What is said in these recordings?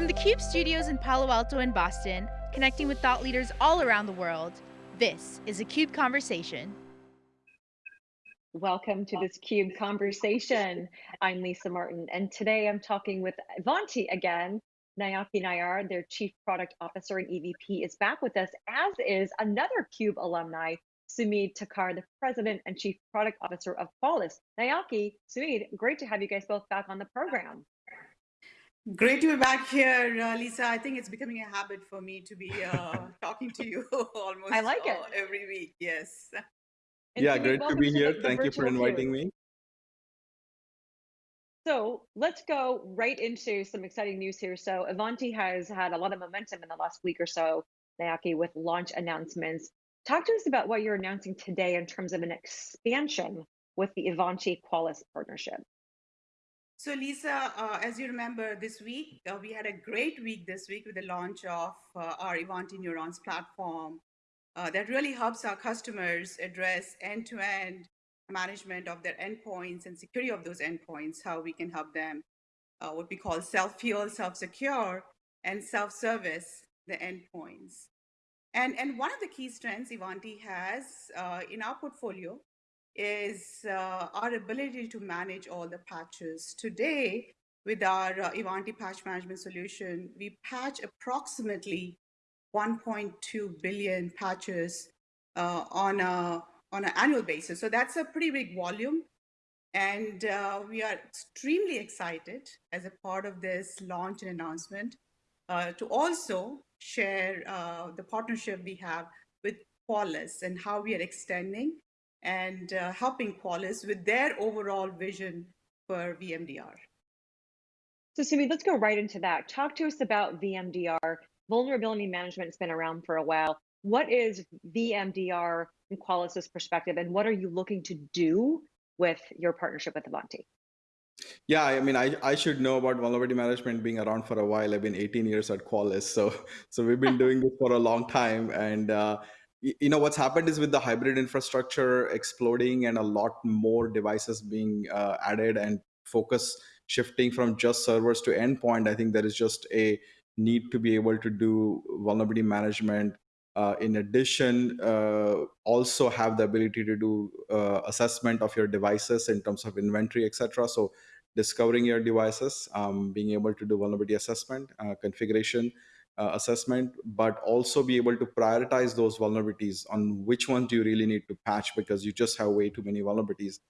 From the CUBE studios in Palo Alto and Boston, connecting with thought leaders all around the world, this is a CUBE Conversation. Welcome to this CUBE conversation. I'm Lisa Martin, and today I'm talking with Ivanti again. Nayaki Nayyar, their Chief Product Officer and EVP, is back with us, as is another CUBE alumni, Sumedh Thakar, the President and Chief Product Officer of Qualys. Nayaki, Sumedh, great to have you guys both back on the program. Great to be back here, uh, Lisa. I think it's becoming a habit for me to be uh, talking to you almost I like it. every week. Yes. And Yeah, Sumedh, great to welcome be to here. the, the Thank you for virtual CUBE. inviting me. So let's go right into some exciting news here. So Ivanti has had a lot of momentum in the last week or so, Nayaki, with launch announcements. Talk to us about what you're announcing today in terms of an expansion with the Ivanti Qualys partnership. So, Lisa, uh, as you remember, this week uh, we had a great week this week with the launch of uh, our Ivanti Neurons platform uh, that really helps our customers address end to end management of their endpoints and security of those endpoints, how we can help them, uh, what we call self fuel, self secure, and self service the endpoints. And, and one of the key strengths Ivanti has uh, in our portfolio is uh, our ability to manage all the patches. Today, with our uh, Ivanti patch management solution, we patch approximately 1.2 billion patches uh, on a on an annual basis. So that's a pretty big volume. And uh, we are extremely excited as a part of this launch and announcement uh, to also share uh, the partnership we have with Qualys and how we are extending and uh, helping Qualys with their overall vision for VMDR. So Sumedh, let's go right into that. Talk to us about VMDR. Vulnerability management has been around for a while. What is VMDR from Qualys's perspective, and what are you looking to do with your partnership with Ivanti? Yeah, I mean, I, I should know about vulnerability management being around for a while. I've been 18 years at Qualys, so so we've been doing this for a long time. And uh, y- you know what's happened is with the hybrid infrastructure exploding and a lot more devices being uh, added and focus shifting from just servers to endpoint, I think there is just a need to be able to do vulnerability management. Uh, in addition, uh, also have the ability to do uh, assessment of your devices in terms of inventory, etc. So discovering your devices, um, being able to do vulnerability assessment, uh, configuration uh, assessment, but also be able to prioritize those vulnerabilities on which ones do you really need to patch because you just have way too many vulnerabilities.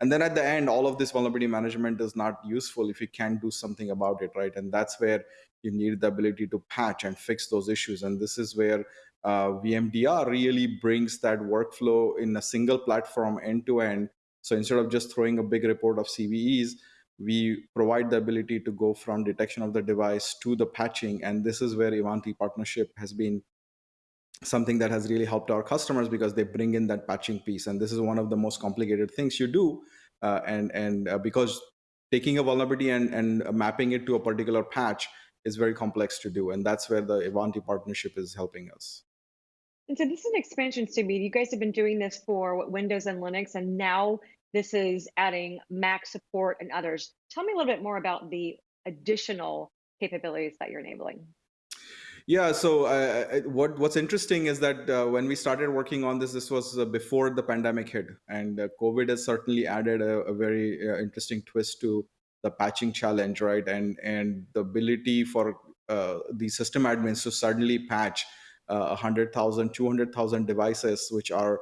And then at the end, all of this vulnerability management is not useful if you can't do something about it, right? And that's where you need the ability to patch and fix those issues. And this is where uh, VMDR really brings that workflow in a single platform end to end. So instead of just throwing a big report of CVEs, we provide the ability to go from detection of the device to the patching and this is where ivanti partnership has been something that has really helped our customers because they bring in that patching piece and this is one of the most complicated things you do uh, and and uh, because taking a vulnerability and, and mapping it to a particular patch is very complex to do and that's where the ivanti partnership is helping us And so this is an expansion, Sumedh. You guys have been doing this for Windows and Linux, and now this is adding Mac support and others. Tell me a little bit more about the additional capabilities that you're enabling. Yeah. So uh, uh, what what's interesting is that uh, when we started working on this, this was uh, before the pandemic hit, and uh, COVID has certainly added a, a very uh, interesting twist to the patching challenge, right? And and the ability for the system admins to suddenly patch uh, 100,000, 200,000 devices, which are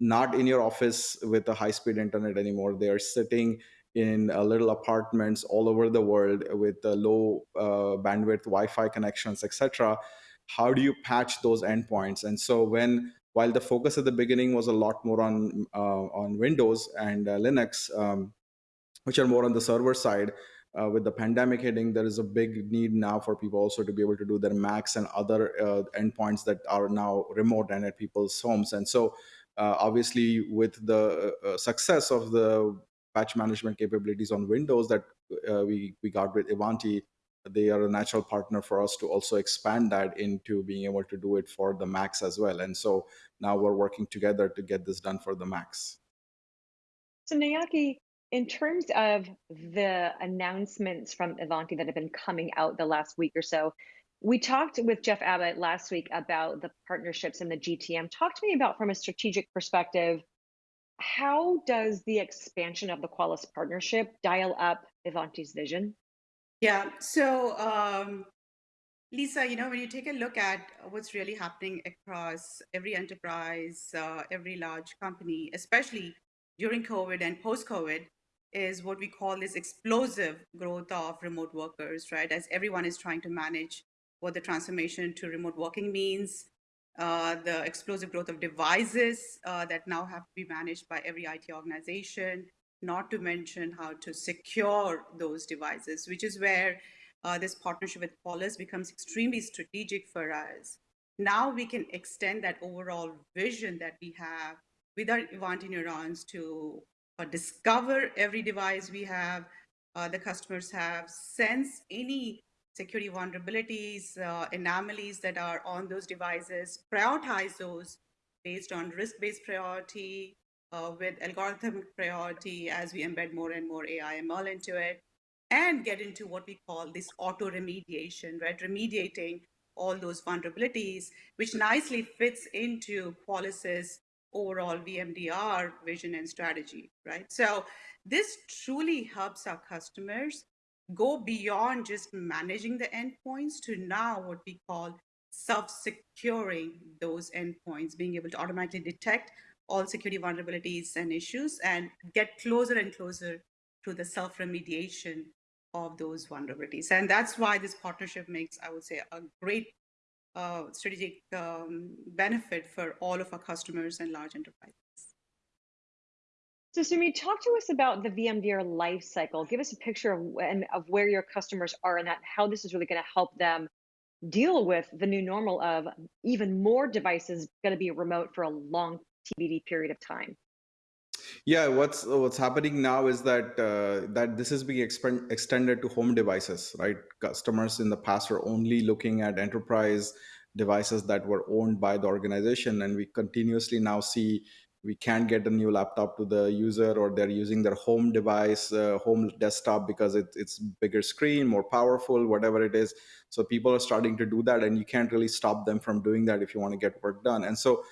not in your office with a high-speed internet anymore. They are sitting in uh, little apartments all over the world with uh, low uh, bandwidth Wi-Fi connections, etc. How do you patch those endpoints? And so when while the focus at the beginning was a lot more on uh, on Windows and uh, Linux, um, which are more on the server side, uh, with the pandemic hitting, there is a big need now for people also to be able to do their Macs and other uh, endpoints that are now remote and at people's homes. And so, obviously, with the uh, success of the patch management capabilities on Windows that uh, we we got with Ivanti, they are a natural partner for us to also expand that into being able to do it for the Macs as well. And so now we're working together to get this done for the Macs. So Nayaki, In terms of the announcements from Ivanti that have been coming out the last week or so, we talked with Jeff Abbott last week about the partnerships and the GTM. Talk to me about from a strategic perspective, how does the expansion of the Qualys partnership dial up Ivanti's vision? Yeah. So, um, Lisa, you know, when you take a look at what's really happening across every enterprise, uh, every large company, especially during COVID and post-COVID, is what we call this explosive growth of remote workers, right? As everyone is trying to manage what the transformation to remote working means, uh, the explosive growth of devices uh, that now have to be managed by every IT organization, not to mention how to secure those devices, which is where uh, this partnership with Qualys becomes extremely strategic for us. Now we can extend that overall vision that we have with our Ivanti neurons to uh, discover every device we have, uh, the customers have, sense any security vulnerabilities, uh, anomalies that are on those devices, prioritize those based on risk-based priority, uh, with algorithmic priority as we embed more and more AI ML into it, and get into what we call this auto remediation, right? Remediating all those vulnerabilities, which nicely fits into Qualys's overall VMDR vision and strategy, right? So this truly helps our customers go beyond just managing the endpoints to now what we call self-securing those endpoints, being able to automatically detect all security vulnerabilities and issues and get closer and closer to the self-remediation of those vulnerabilities. And that's why this partnership makes, I would say, a great uh, strategic um, benefit for all of our customers and large enterprises. So, Sumi, talk to us about the VMDR life cycle. Give us a picture of, of where your customers are and that how this is really going to help them deal with the new normal of even more devices going to be remote for a long TBD period of time. Yeah, what's what's happening now is that uh, that this is being extended to home devices, right? Customers in the past were only looking at enterprise devices that were owned by the organization, and we continuously now see we can't get a new laptop to the user, or they're using their home device, uh, home desktop because it, it's bigger screen, more powerful, whatever it is. So people are starting to do that, and you can't really stop them from doing that if you want to get work done. And so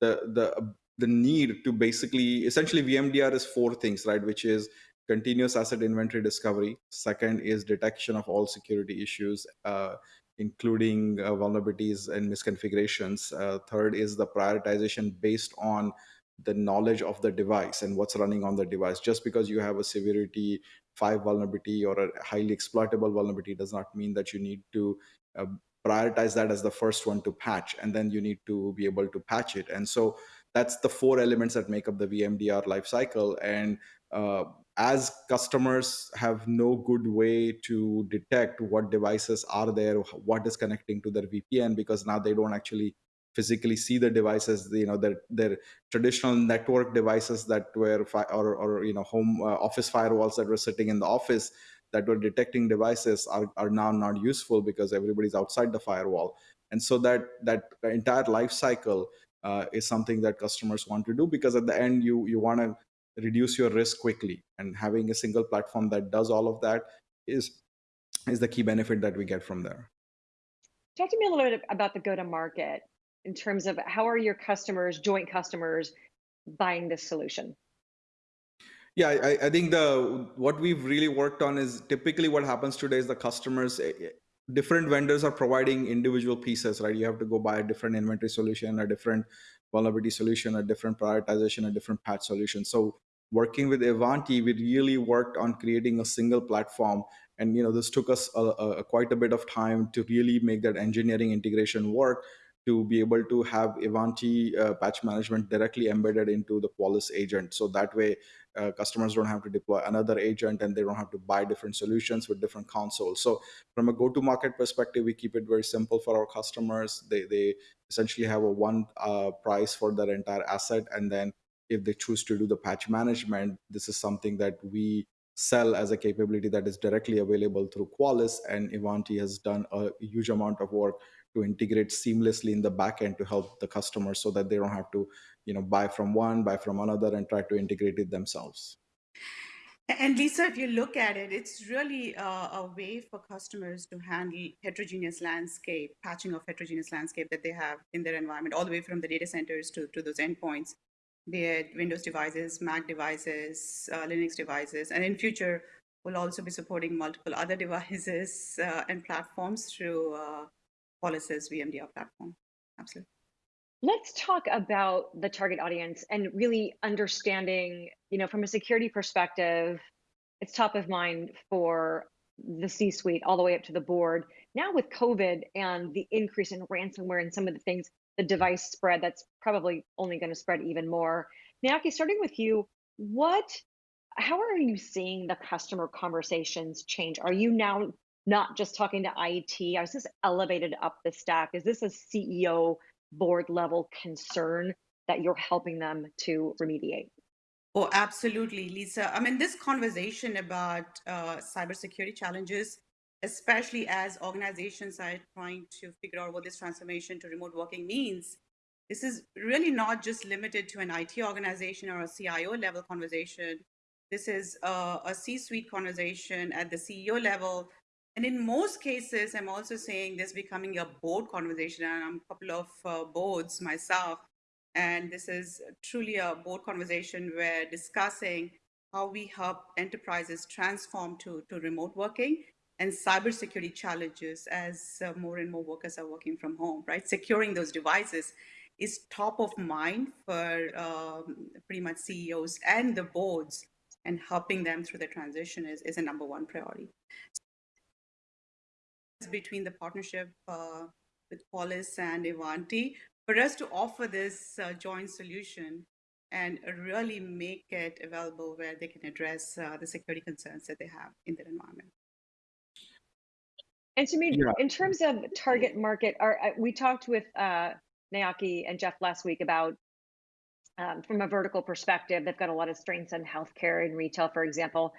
the the the need to basically essentially vmdr is four things right which is continuous asset inventory discovery second is detection of all security issues uh, including uh, vulnerabilities and misconfigurations uh, third is the prioritization based on the knowledge of the device and what's running on the device. Just because you have a severity 5 vulnerability or a highly exploitable vulnerability does not mean that you need to uh, prioritize that as the first one to patch and then you need to be able to patch it. And so that's the four elements that make up the vmdr lifecycle and uh, as customers have no good way to detect what devices are there what is connecting to their vpn because now they don't actually physically see the devices you know their their traditional network devices that were fi- or, or you know home uh, office firewalls that were sitting in the office that were detecting devices are, are now not useful because everybody's outside the firewall. And so that that entire life cycle uh, is something that customers want to do because at the end you you want to reduce your risk quickly. And having a single platform that does all of that is is the key benefit that we get from there. Talk to me a little bit about the go to market in terms of how are your customers joint customers buying this solution yeah, I, I think the what we've really worked on is typically what happens today is the customers eh, eh, different vendors are providing individual pieces, right? You have to go buy a different inventory solution, a different vulnerability solution, a different prioritization, a different patch solution. So working with Ivanti, we really worked on creating a single platform. And you know, this took us a, a, quite a bit of time to really make that engineering integration work to be able to have Ivanti uh, patch management directly embedded into the Qualys agent. So that way, uh, customers don't have to deploy another agent and they don't have to buy different solutions with different consoles. So from a go-to-market perspective, we keep it very simple for our customers. They, they essentially have a one uh, price for their entire asset. And then if they choose to do the patch management, this is something that we sell as a capability that is directly available through Qualys. And Ivanti has done a huge amount of work to integrate seamlessly in the backend to help the customers so that they don't have to you know buy from one buy from another and try to integrate it themselves. And Lisa, if you look at it, it's really a, a, way for customers to handle heterogeneous landscape, patching of heterogeneous landscape that they have in their environment, all the way from the data centers to, to those endpoints, be it Windows devices, Mac devices, uh, Linux devices, and in future, we'll also be supporting multiple other devices uh, and platforms through uh, Qualys's VMDR platform. Absolutely. Let's talk about the target audience and really understanding, you know, from a security perspective, it's top of mind for the C-suite all the way up to the board. Now with COVID and the increase in ransomware and some of the things, the device spread, that's probably only going to spread even more. Nayaki, starting with you, what, how are you seeing the customer conversations change? Are you now not just talking to IT? Is this elevated up the stack? Is this a CEO board level concern that you're helping them to remediate? Oh, absolutely, Lisa. I mean, this conversation about uh, cybersecurity challenges, especially as organizations are trying to figure out what this transformation to remote working means, this is really not just limited to an IT organization or a CIO level conversation. This is a a C-suite conversation at the CEO level and in most cases, I'm also saying this becoming a board conversation, and I'm a couple of uh, boards myself. And this is truly a board conversation where discussing how we help enterprises transform to, to remote working and cybersecurity challenges as uh, more and more workers are working from home, right? Securing those devices is top of mind for um, pretty much CEOs and the boards and helping them through the transition is, is a number one priority between the partnership uh, with Qualys and Ivanti for us to offer this uh, joint solution and really make it available where they can address uh, the security concerns that they have in their environment. And so, yeah. in terms of target market, our, uh, we talked with uh, Nayaki and Jeff last week about um, from a vertical perspective, they've got a lot of strengths in healthcare and retail, for example.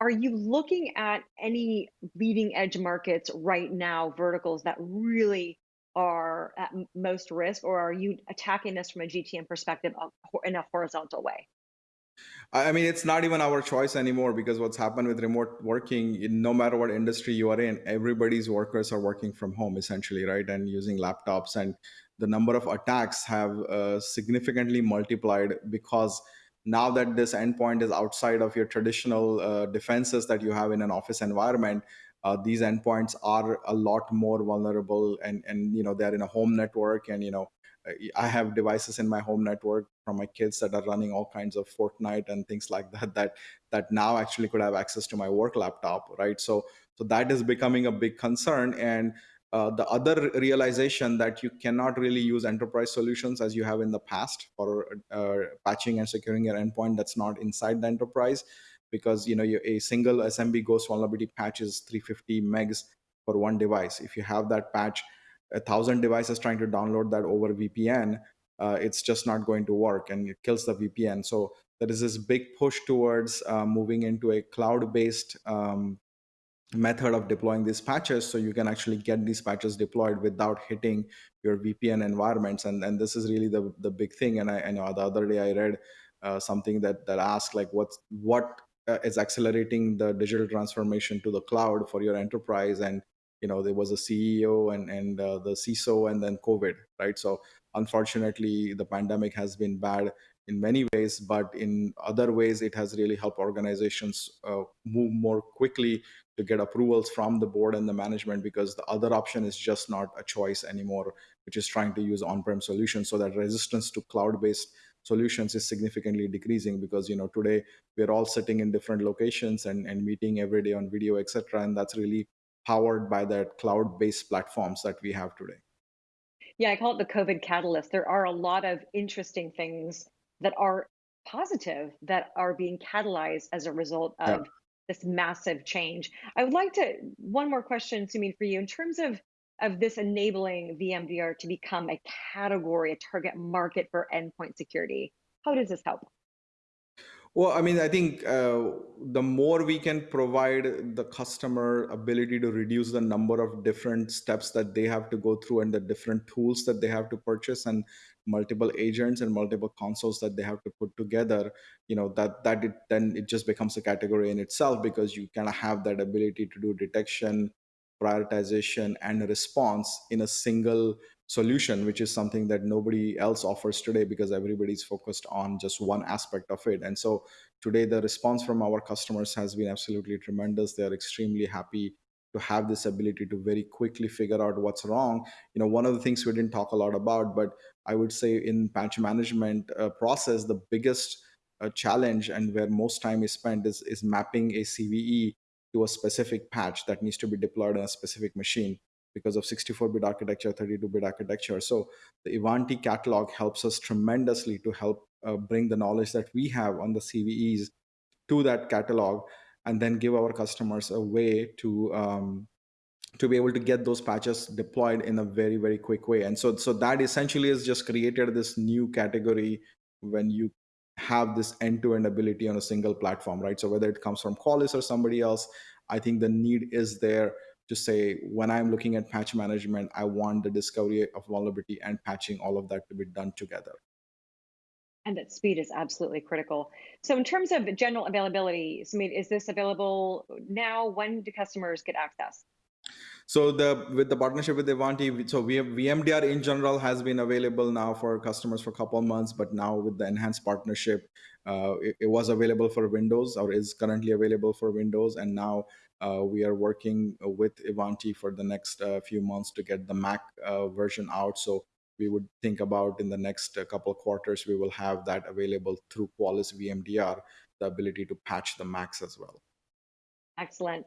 Are you looking at any leading edge markets right now, verticals that really are at most risk, or are you attacking this from a GTM perspective in a horizontal way? I mean, it's not even our choice anymore because what's happened with remote working, no matter what industry you are in, everybody's workers are working from home essentially, right? And using laptops and the number of attacks have uh, significantly multiplied because now that this endpoint is outside of your traditional uh, defenses that you have in an office environment uh, these endpoints are a lot more vulnerable and and you know they're in a home network and you know i have devices in my home network from my kids that are running all kinds of fortnite and things like that that that now actually could have access to my work laptop right? So so that is becoming a big concern and uh, the other realization that you cannot really use enterprise solutions as you have in the past for uh, patching and securing your endpoint that's not inside the enterprise because you know a single SMB ghost vulnerability patch is 350 megs for one device. If you have that patch, a thousand devices trying to download that over VPN, uh, it's just not going to work and it kills the VPN. So there is this big push towards uh, moving into a cloud-based um, method of deploying these patches so you can actually get these patches deployed without hitting your VPN environments. And, and this is really the, the big thing. And I, I know the other day I read uh, something that, that asked like what's, what uh, is accelerating the digital transformation to the cloud for your enterprise. And, you know, there was a CEO and, and uh, the CISO and then COVID, right? So unfortunately, the pandemic has been bad in many ways, but in other ways, it has really helped organizations uh, move more quickly to get approvals from the board and the management because the other option is just not a choice anymore, which is trying to use on-prem solutions. So that resistance to cloud-based solutions is significantly decreasing because you know today we're all sitting in different locations and, and meeting every day on video etc and that's really powered by that cloud-based platforms that we have today. Yeah i call it the covid catalyst. There are a lot of interesting things that are positive that are being catalyzed as a result of yeah this massive change. I would like to one more question, Sumedh, for you in terms of of this enabling VMDR to become a category, a target market for endpoint security. How does this help? Well, I mean, I think uh, the more we can provide the customer ability to reduce the number of different steps that they have to go through and the different tools that they have to purchase and multiple agents and multiple consoles that they have to put together, you know, that that it, then it just becomes a category in itself because you kind of have that ability to do detection, prioritization, and response in a single solution, which is something that nobody else offers today because everybody's focused on just one aspect of it. And so today, the response from our customers has been absolutely tremendous. They're extremely happy to have this ability to very quickly figure out what's wrong. You know, one of the things we didn't talk a lot about, but I would say in patch management uh, process, the biggest uh, challenge and where most time is spent is, is mapping a CVE to a specific patch that needs to be deployed on a specific machine because of 64-bit architecture, 32-bit architecture. So the Ivanti catalog helps us tremendously to help uh, bring the knowledge that we have on the CVEs to that catalog and then give our customers a way to um, to be able to get those patches deployed in a very very quick way. And so so that essentially has just created this new category when you have this end-to-end ability on a single platform right? So whether it comes from qualys or somebody else i think the need is there to say when I'm looking at patch management, I want the discovery of vulnerability and patching all of that to be done together. And that speed is absolutely critical. So in terms of general availability, Sumit, is this available now? When do customers get access? So the with the partnership with Ivanti, so we have VMDR in general has been available now for customers for a couple of months, but now with the enhanced partnership, uh, it, it, was available for Windows or is currently available for Windows, and now uh, we are working with Ivanti for the next uh, few months to get the Mac uh, version out. So we would think about in the next couple of quarters, we will have that available through Qualys VMDR, the ability to patch the Macs as well. Excellent.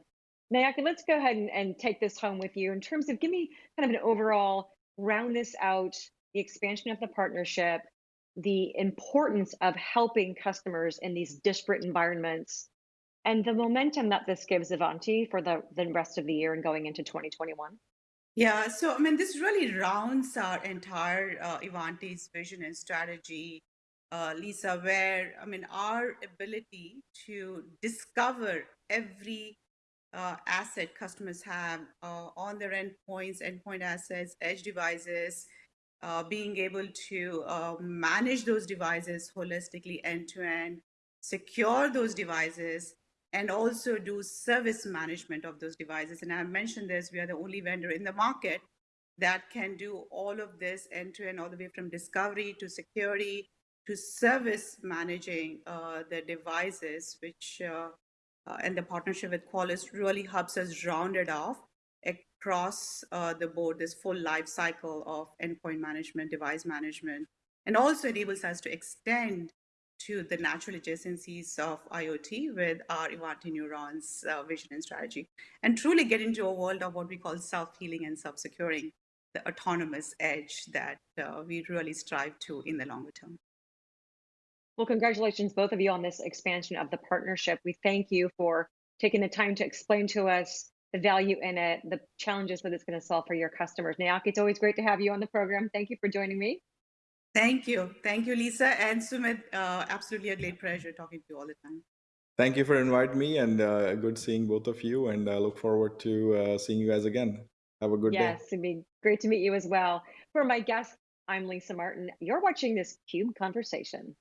Nayaki, let's go ahead and, and take this home with you in terms of give me kind of an overall round this out, the expansion of the partnership, the importance of helping customers in these disparate environments and the momentum that this gives Ivanti for the, the rest of the year and going into 2021? Yeah, so I mean, this really rounds our entire uh, Ivanti's vision and strategy, uh, Lisa, where I mean, our ability to discover every uh, asset customers have uh, on their endpoints, endpoint assets, edge devices, uh, being able to uh, manage those devices holistically end to end, secure those devices, and also do service management of those devices. And I mentioned this, we are the only vendor in the market that can do all of this end to end, all the way from discovery to security to service managing uh, the devices, which uh, uh, and the partnership with Qualys really helps us round it off across uh, the board, this full life cycle of endpoint management, device management, and also enables us to extend to the natural adjacencies of IoT with our Ivanti Neurons uh, vision and strategy, and truly get into a world of what we call self-healing and self-securing, the autonomous edge that uh, we really strive to in the longer term. Well, congratulations, both of you, on this expansion of the partnership. We thank you for taking the time to explain to us the value in it, the challenges that it's going to solve for your customers. Nayaki, it's always great to have you on the program. Thank you for joining me. Thank you. Thank you, Lisa and Sumit. Uh, absolutely a great pleasure talking to you all the time. Thank you for inviting me and uh, good seeing both of you. And I look forward to uh, seeing you guys again. Have a good yes, day. Yes, it'd be great to meet you as well. For my guests, I'm Lisa Martin. You're watching this CUBE conversation.